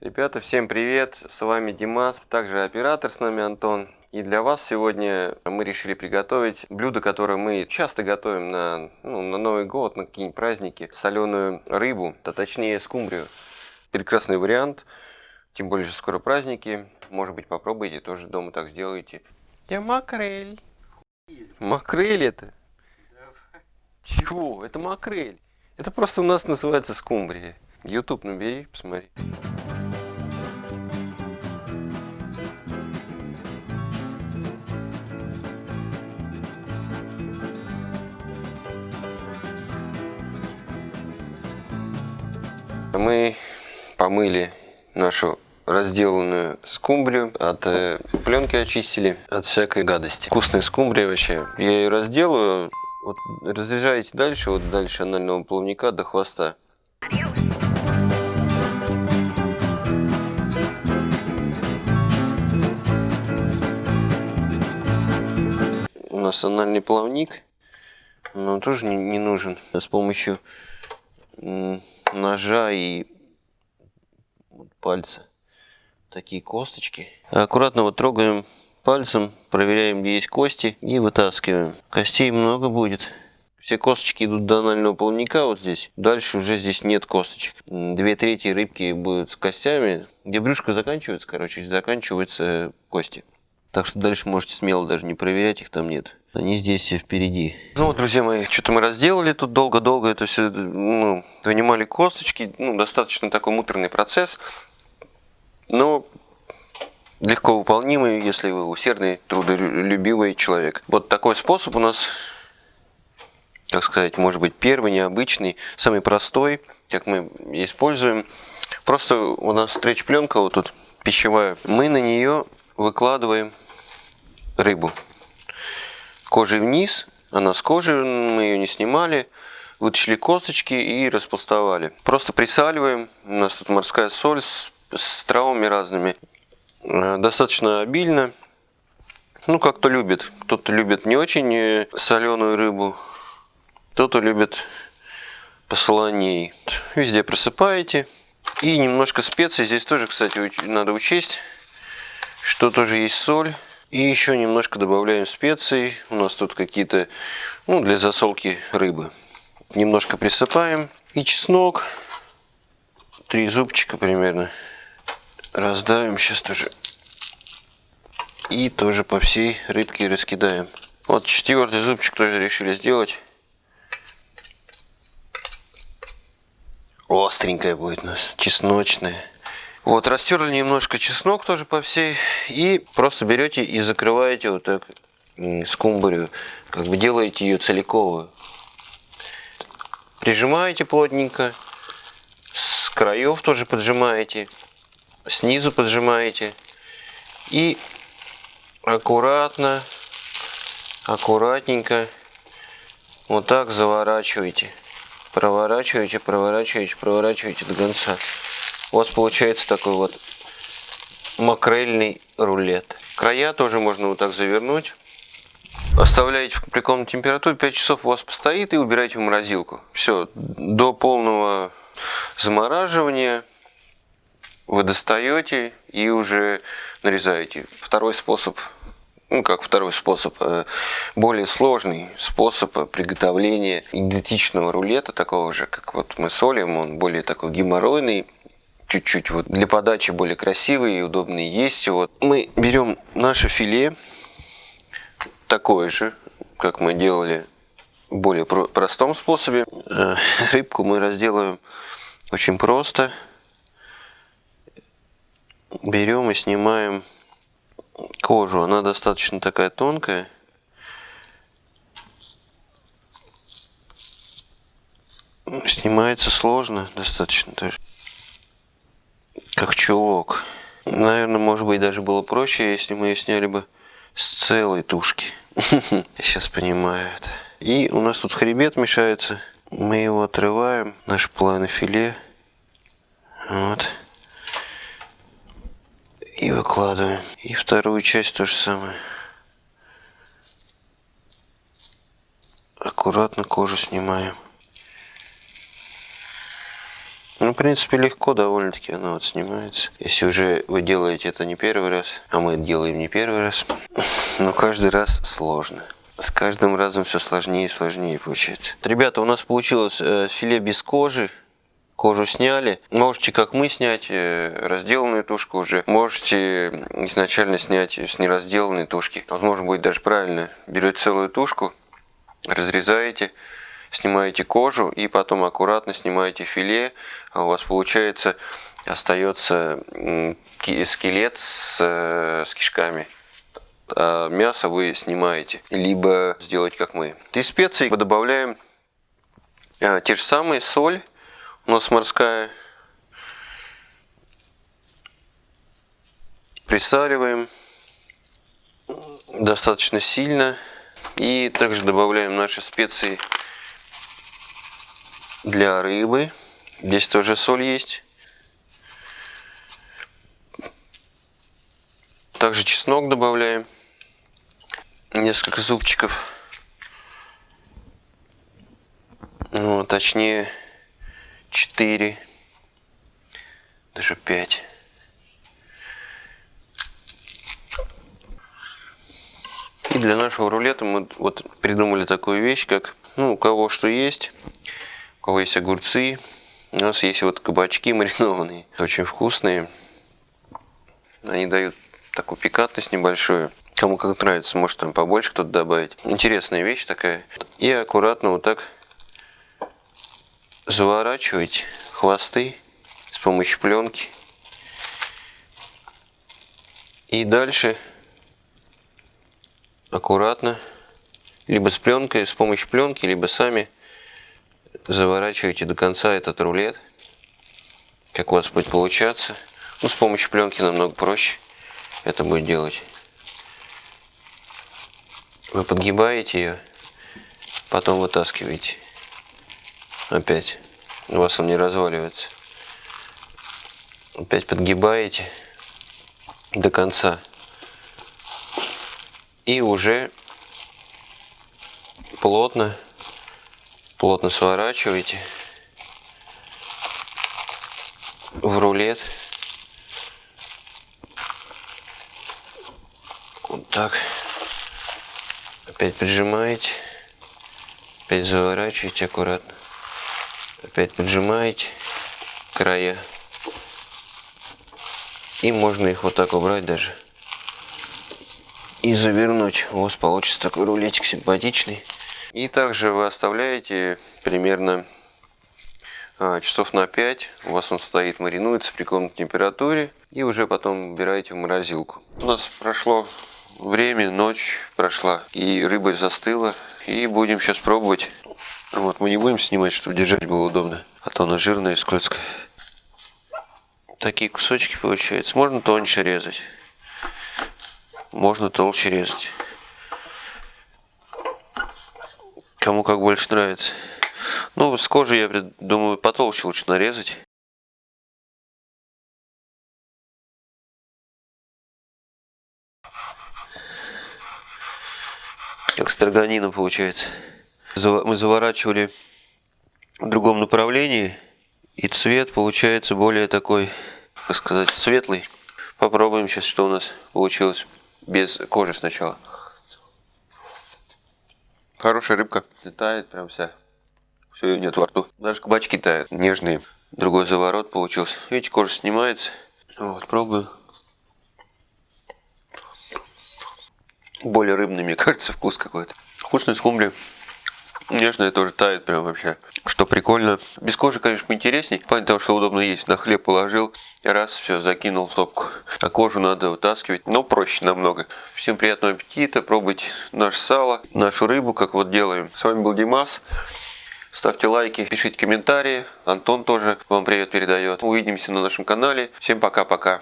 Ребята, всем привет! С вами Димас, также оператор с нами Антон. И для вас сегодня мы решили приготовить блюдо, которое мы часто готовим на, ну, на Новый год, на какие-нибудь праздники. Соленую рыбу, а точнее скумбрию. Прекрасный вариант, тем более, что скоро праздники. Может быть, попробуйте, тоже дома так сделайте. Я макрель. Макрель это? Чего? Это макрель. Это просто у нас называется скумбрия. YouTube набери, посмотри. Мы помыли нашу разделанную скумбрию, от э, пленки очистили, от всякой гадости. Вкусная скумбрия вообще. Я ее разделаю, вот разрезаете дальше, вот дальше анального плавника до хвоста. У нас анальный плавник, но он тоже не, не нужен. С помощью ножа и пальца такие косточки. Аккуратно вот трогаем пальцем, проверяем, где есть кости и вытаскиваем. Костей много будет. Все косточки идут до анального плавника вот здесь. Дальше уже здесь нет косточек. Две трети рыбки будут с костями. Где брюшко заканчивается, короче, заканчиваются кости. Так что дальше можете смело даже не проверять, их там нет. Они здесь все впереди. Ну друзья мои, что-то мы разделали тут долго-долго это все, ну, вынимали косточки. Ну, достаточно такой муторный процесс. Но легко выполнимый, если вы усердный, трудолюбивый человек. Вот такой способ у нас, так сказать, может быть первый, необычный, самый простой, как мы используем. Просто у нас стретч-пленка вот тут пищевая. Мы на нее выкладываем рыбу кожей вниз. Она с кожи, мы ее не снимали. Вытащили косточки и распластовали. Просто присаливаем. У нас тут морская соль с, с травами разными. Э, достаточно обильно. Ну, как кто любит. Кто-то любит не очень э, соленую рыбу. Кто-то любит посолоней. Везде просыпаете. И немножко специй. Здесь тоже, кстати, надо учесть, что тоже есть соль. И еще немножко добавляем специй. У нас тут какие-то, ну, для засолки рыбы. Немножко присыпаем. И чеснок. Три зубчика примерно. Раздавим сейчас тоже. И тоже по всей рыбке раскидаем. Вот четвертый зубчик тоже решили сделать. Остренькая будет у нас, чесночная. Вот, растерли немножко чеснок тоже по всей. И просто берете и закрываете вот так скумбрию. Как бы делаете ее целиковую. Прижимаете плотненько. С краев тоже поджимаете. Снизу поджимаете. И аккуратно, аккуратненько вот так заворачиваете. Проворачиваете, проворачиваете, проворачиваете до конца у вас получается такой вот макрельный рулет. Края тоже можно вот так завернуть. Оставляете в комнатной температуре, 5 часов у вас постоит и убираете в морозилку. Все, до полного замораживания вы достаете и уже нарезаете. Второй способ, ну как второй способ, э, более сложный способ приготовления идентичного рулета, такого же, как вот мы солим, он более такой геморройный чуть-чуть вот для подачи более красивый и удобный есть. Вот мы берем наше филе, такое же, как мы делали в более простом способе. Э, рыбку мы разделаем очень просто. Берем и снимаем кожу. Она достаточно такая тонкая. Снимается сложно достаточно тоже как чулок. Наверное, может быть, даже было проще, если мы ее сняли бы с целой тушки. Сейчас понимаю это. И у нас тут хребет мешается. Мы его отрываем, наш половина филе. Вот. И выкладываем. И вторую часть то же самое. Аккуратно кожу снимаем. Ну, в принципе, легко довольно-таки оно вот снимается. Если уже вы делаете это не первый раз, а мы делаем не первый раз, но каждый раз сложно. С каждым разом все сложнее и сложнее получается. Ребята, у нас получилось э, филе без кожи. Кожу сняли. Можете, как мы, снять э, разделанную тушку уже. Можете изначально снять с неразделанной тушки. Возможно, будет даже правильно. Берете целую тушку, разрезаете, снимаете кожу и потом аккуратно снимаете филе. А у вас получается остается скелет с, э, с кишками. А мясо вы снимаете. Либо сделать как мы. Из специй мы добавляем э, те же самые соль у нас морская. Присаливаем достаточно сильно. И также добавляем наши специи для рыбы. Здесь тоже соль есть. Также чеснок добавляем. Несколько зубчиков. Ну, точнее 4, даже 5. И для нашего рулета мы вот придумали такую вещь, как, ну, у кого что есть, у кого есть огурцы, у нас есть вот кабачки маринованные, очень вкусные. Они дают такую пикантность небольшую. Кому как нравится, может там побольше кто-то добавить. Интересная вещь такая. И аккуратно вот так заворачивать хвосты с помощью пленки. И дальше аккуратно, либо с пленкой, с помощью пленки, либо сами заворачиваете до конца этот рулет. Как у вас будет получаться. Ну, с помощью пленки намного проще это будет делать. Вы подгибаете ее, потом вытаскиваете опять у вас он не разваливается опять подгибаете до конца и уже плотно плотно сворачиваете в рулет. Вот так. Опять прижимаете. Опять заворачиваете аккуратно. Опять поджимаете края. И можно их вот так убрать даже. И завернуть. У вас получится такой рулетик симпатичный и также вы оставляете примерно а, часов на 5 у вас он стоит маринуется при комнатной температуре и уже потом убираете в морозилку у нас прошло время ночь прошла и рыба застыла и будем сейчас пробовать вот, мы не будем снимать, чтобы держать было удобно. А то она жирная и скользкая. Такие кусочки получаются. Можно тоньше резать. Можно толще резать. Кому как больше нравится. Ну, с кожи, я думаю, потолще лучше нарезать. Как строганина получается мы заворачивали в другом направлении, и цвет получается более такой, как сказать, светлый. Попробуем сейчас, что у нас получилось без кожи сначала. Хорошая рыбка. Тает прям вся. Все, ее нет во рту. Даже кабачки тают. Нежные. Другой заворот получился. Видите, кожа снимается. Вот, пробую. Более рыбный, мне кажется, вкус какой-то. Вкусный скумбрия. Нежная тоже тает прям вообще. Что прикольно. Без кожи, конечно, поинтересней. Понятно, того, что удобно есть. На хлеб положил, раз, все, закинул в топку. А кожу надо вытаскивать. Но проще намного. Всем приятного аппетита. Пробуйте наше сало, нашу рыбу, как вот делаем. С вами был Димас. Ставьте лайки, пишите комментарии. Антон тоже вам привет передает. Увидимся на нашем канале. Всем пока-пока.